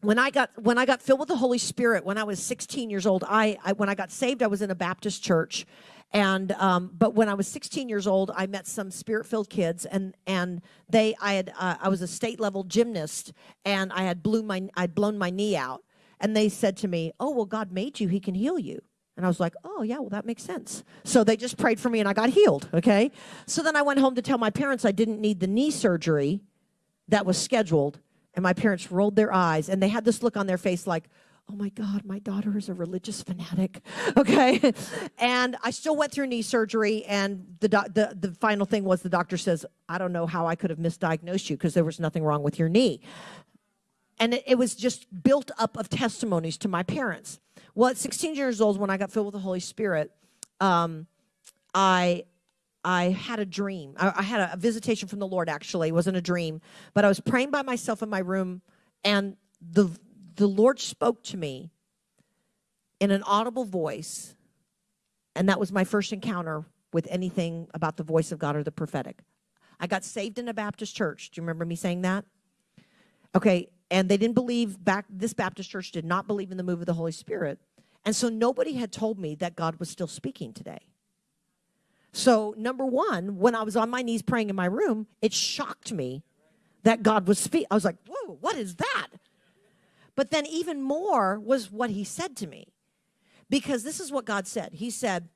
when I got when I got filled with the Holy Spirit when I was 16 years old, I, I when I got saved, I was in a Baptist church, and um, but when I was 16 years old, I met some spirit-filled kids, and and they I had uh, I was a state level gymnast, and I had blew my I'd blown my knee out, and they said to me, "Oh well, God made you; He can heal you." And I was like, oh, yeah, well, that makes sense. So they just prayed for me and I got healed, okay? So then I went home to tell my parents I didn't need the knee surgery that was scheduled. And my parents rolled their eyes and they had this look on their face like, oh my God, my daughter is a religious fanatic, okay? and I still went through knee surgery and the, the, the final thing was the doctor says, I don't know how I could have misdiagnosed you because there was nothing wrong with your knee. And it, it was just built up of testimonies to my parents. Well, at 16 years old, when I got filled with the Holy Spirit, um, I I had a dream. I, I had a, visitation from the Lord. Actually, it wasn't a dream, but I was praying by myself in my room, and the the Lord spoke to me in an audible voice, and that was my first encounter with anything about the voice of God or the prophetic. I got saved in a Baptist church. Do you remember me saying that? Okay, and they didn't believe back this Baptist church did not believe in the move of the Holy Spirit. And so nobody had told me that God was still speaking today. So, number one, when I was on my knees praying in my room, it shocked me that God was speaking. I was like, whoa, what is that? But then, even more was what he said to me. Because this is what God said He said,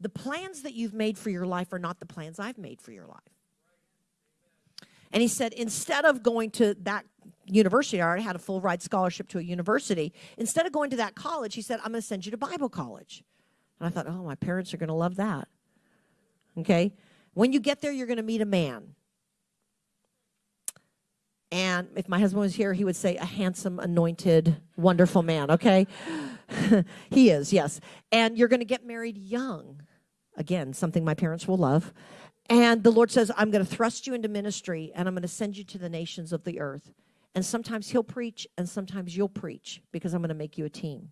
The plans that you've made for your life are not the plans I've made for your life. And he said, instead of going to that university, I already had a full ride scholarship to a university. Instead of going to that college, he said, I'm going to send you to Bible college. And I thought, oh, my parents are going to love that. Okay? When you get there, you're going to meet a man. And if my husband was here, he would say, a handsome, anointed, wonderful man, okay? he is, yes. And you're going to get married young. Again, something my parents will love. And the Lord says, I'm going to thrust you into ministry and I'm going to send you to the nations of the earth. And sometimes he'll preach and sometimes you'll preach because I'm going to make you a team.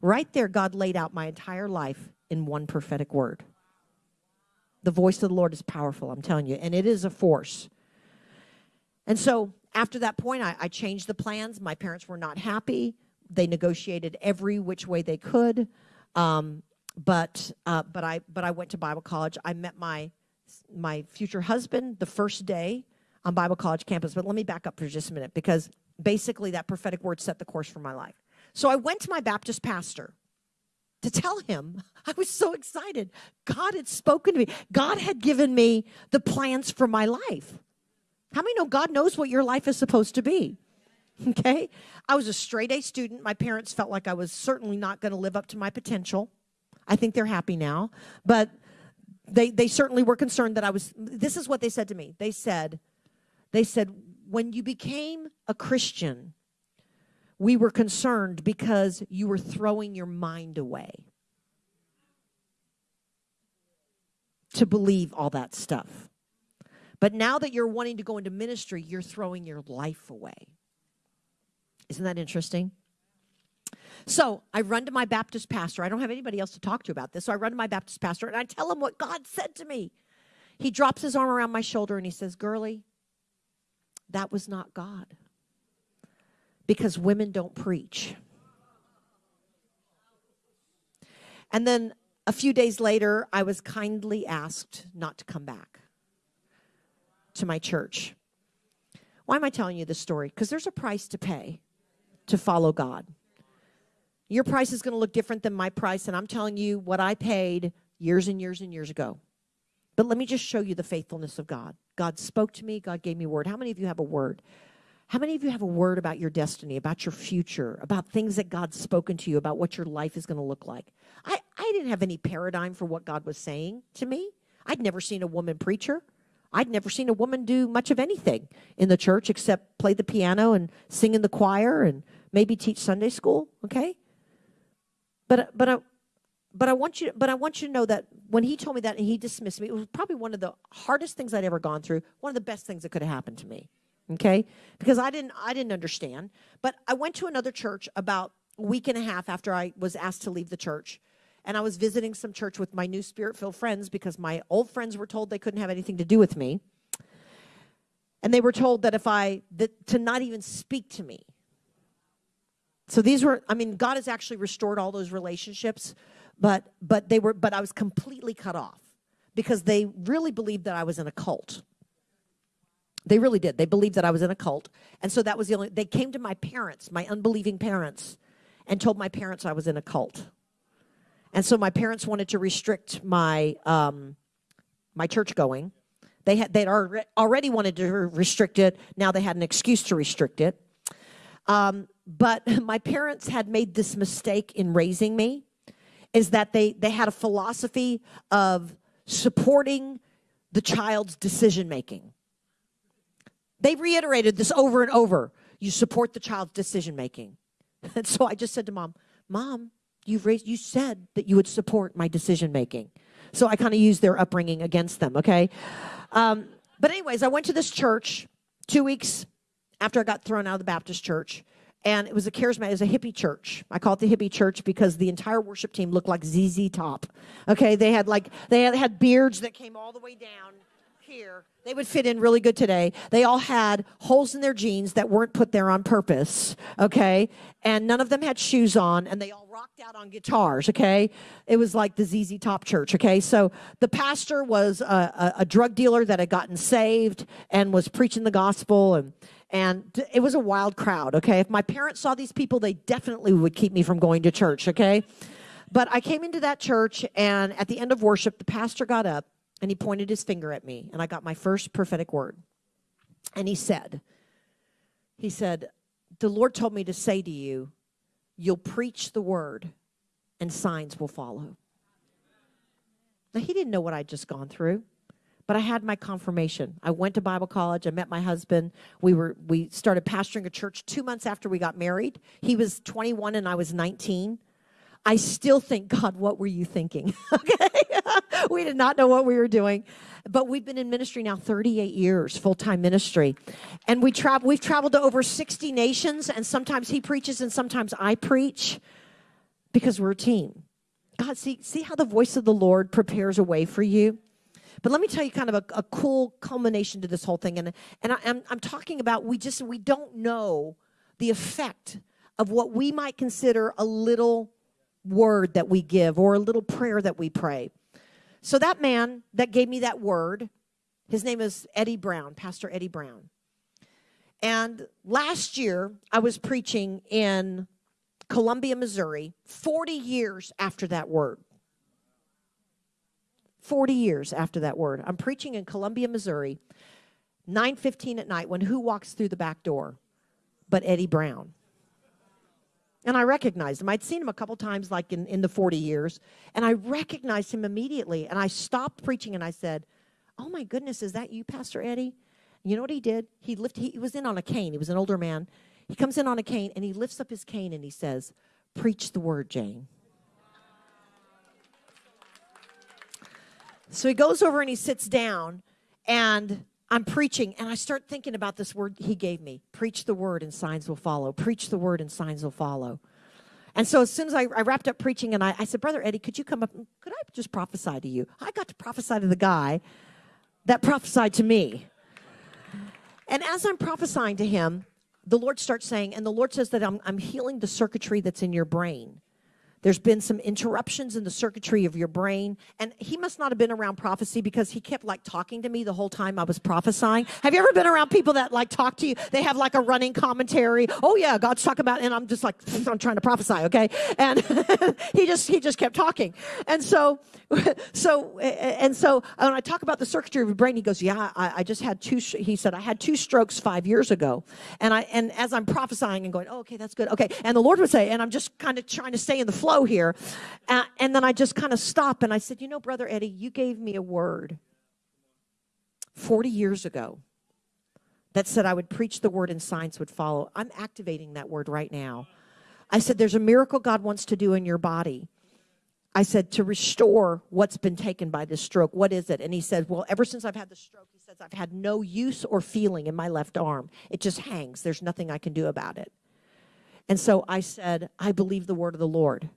Right there, God laid out my entire life in one prophetic word. The voice of the Lord is powerful, I'm telling you, and it is a force. And so after that point, I, I changed the plans. My parents were not happy. They negotiated every which way they could. Um, but uh, but I but I went to Bible college. I met my my future husband the first day on Bible college campus. But let me back up for just a minute because basically that prophetic word set the course for my life. So I went to my Baptist pastor to tell him I was so excited. God had spoken to me. God had given me the plans for my life. How many know God knows what your life is supposed to be? Okay. I was a straight A student. My parents felt like I was certainly not going to live up to my potential. I think they're happy now. But they, they certainly were concerned that I was, this is what they said to me. They said, they said, when you became a Christian, we were concerned because you were throwing your mind away to believe all that stuff. But now that you're wanting to go into ministry, you're throwing your life away. Isn't that interesting? So I run to my Baptist pastor. I don't have anybody else to talk to about this. So I run to my Baptist pastor and I tell him what God said to me. He drops his arm around my shoulder and he says, Girlie, that was not God. Because women don't preach. And then a few days later, I was kindly asked not to come back to my church. Why am I telling you this story? Because there's a price to pay to follow God. Your price is going to look different than my price, and I'm telling you what I paid years and years and years ago. But let me just show you the faithfulness of God. God spoke to me, God gave me a word. How many of you have a word? How many of you have a word about your destiny, about your future, about things that God's spoken to you, about what your life is going to look like? I, I didn't have any paradigm for what God was saying to me. I'd never seen a woman preacher. I'd never seen a woman do much of anything in the church except play the piano and sing in the choir and maybe teach Sunday school, okay? But but I but I want you but I want you to know that when he told me that and he dismissed me, it was probably one of the hardest things I'd ever gone through, one of the best things that could have happened to me. Okay? Because I didn't I didn't understand. But I went to another church about a week and a half after I was asked to leave the church. And I was visiting some church with my new spirit-filled friends because my old friends were told they couldn't have anything to do with me. And they were told that if I that to not even speak to me So these were, I mean, God has actually restored all those relationships, but but they were, but I was completely cut off because they really believed that I was in a cult. They really did. They believed that I was in a cult. And so that was the only, they came to my parents, my unbelieving parents, and told my parents I was in a cult. And so my parents wanted to restrict my, um, my church going. They had, they'd already wanted to restrict it. Now they had an excuse to restrict it. Um, but my parents had made this mistake in raising me is that they, they had a philosophy of supporting the child's decision making. They reiterated this over and over. You support the child's decision making. And so I just said to mom, Mom, you've raised, you said that you would support my decision making. So I kind of used their upbringing against them, okay? Um, but, anyways, I went to this church two weeks after I got thrown out of the Baptist church and it was a charismatic, it was a hippie church. I call it the hippie church because the entire worship team looked like ZZ Top. Okay, they had like they had beards that came all the way down here. They would fit in really good today. They all had holes in their jeans that weren't put there on purpose. Okay, and none of them had shoes on, and they all rocked out on guitars. Okay, it was like the ZZ Top church. Okay, so the pastor was a, a, a drug dealer that had gotten saved and was preaching the gospel and and it was a wild crowd, okay? If my parents saw these people, they definitely would keep me from going to church, okay? But I came into that church, and at the end of worship, the pastor got up and he pointed his finger at me, and I got my first prophetic word. And he said, He said, The Lord told me to say to you, you'll preach the word, and signs will follow. Now, he didn't know what I'd just gone through but I had my confirmation. I went to Bible college. I met my husband. We were we started pastoring a church 2 months after we got married. He was 21 and I was 19. I still think, God, what were you thinking? okay. we did not know what we were doing. But we've been in ministry now 38 years, full-time ministry. And we travel we've traveled to over 60 nations and sometimes he preaches and sometimes I preach because we're a team. God, see see how the voice of the Lord prepares a way for you? But let me tell you kind of a, a cool culmination to this whole thing. And, and I, I'm, I'm talking about we just, we don't know the effect of what we might consider a little word that we give or a little prayer that we pray. So that man that gave me that word, his name is Eddie Brown, Pastor Eddie Brown. And last year, I was preaching in Columbia, Missouri, 40 years after that word. 40 years after that word. I'm preaching in Columbia, Missouri, 9:15 at night when who walks through the back door? But Eddie Brown. And I recognized him. I'd seen him a couple times like in, in the 40 years, and I recognized him immediately. And I stopped preaching and I said, Oh my goodness, is that you, Pastor Eddie? You know what he did? He lifted, he was in on a cane. He was an older man. He comes in on a cane and he lifts up his cane and he says, Preach the word, Jane. So he goes over and he sits down, and I'm preaching, and I start thinking about this word he gave me preach the word, and signs will follow. Preach the word, and signs will follow. And so as soon as I, I wrapped up preaching, and I, I, said, Brother Eddie, could you come up? Could I just prophesy to you? I got to prophesy to the guy that prophesied to me. And as I'm prophesying to him, the Lord starts saying, and the Lord says that I'm, I'm healing the circuitry that's in your brain. There's been some interruptions in the circuitry of your brain. And he must not have been around prophecy because he kept like talking to me the whole time I was prophesying. Have you ever been around people that like talk to you? They have like a running commentary. Oh yeah, God's talking about, and I'm just like, I'm trying to prophesy, okay? And he just, he just kept talking. And so, so, and so when I talk about the circuitry of your brain, he goes, yeah, I, I just had two, he said, I had two strokes five years ago. And I, and as I'm prophesying and going, oh, okay, that's good. Okay. And the Lord would say, and I'm just kind of trying to stay in the flow flow here. Uh, and then I just kind of stopped and I said, You know, Brother Eddie, you gave me a word 40 years ago that said I would preach the word and signs would follow. I'm activating that word right now. I said, There's a miracle God wants to do in your body. I said, to restore what's been taken by this stroke. What is it? And he said, Well, ever since I've had the stroke, he says, I've had no use or feeling in my left arm. It just hangs. There's nothing I can do about it. And so I said, I believe the word of the Lord.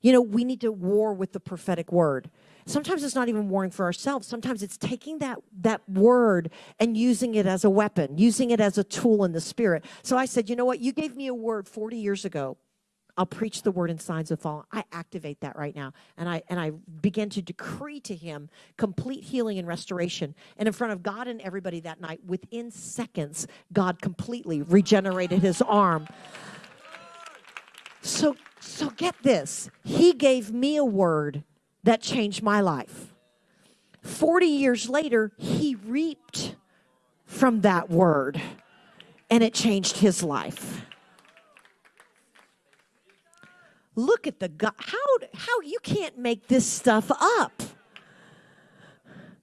You know, we need to war with the prophetic word. Sometimes it's not even warring for ourselves. Sometimes it's taking that, that word and using it as a weapon, using it as a tool in the spirit. So I said, you know what? You gave me a word 40 years ago I'll preach the word in signs of falling. I activate that right now. And I and I begin to decree to him complete healing and restoration. And in front of God and everybody that night, within seconds, God completely regenerated his arm. So so get this. He gave me a word that changed my life. 40 years later, he reaped from that word and it changed his life. Look at the God. How, how you can't make this stuff up.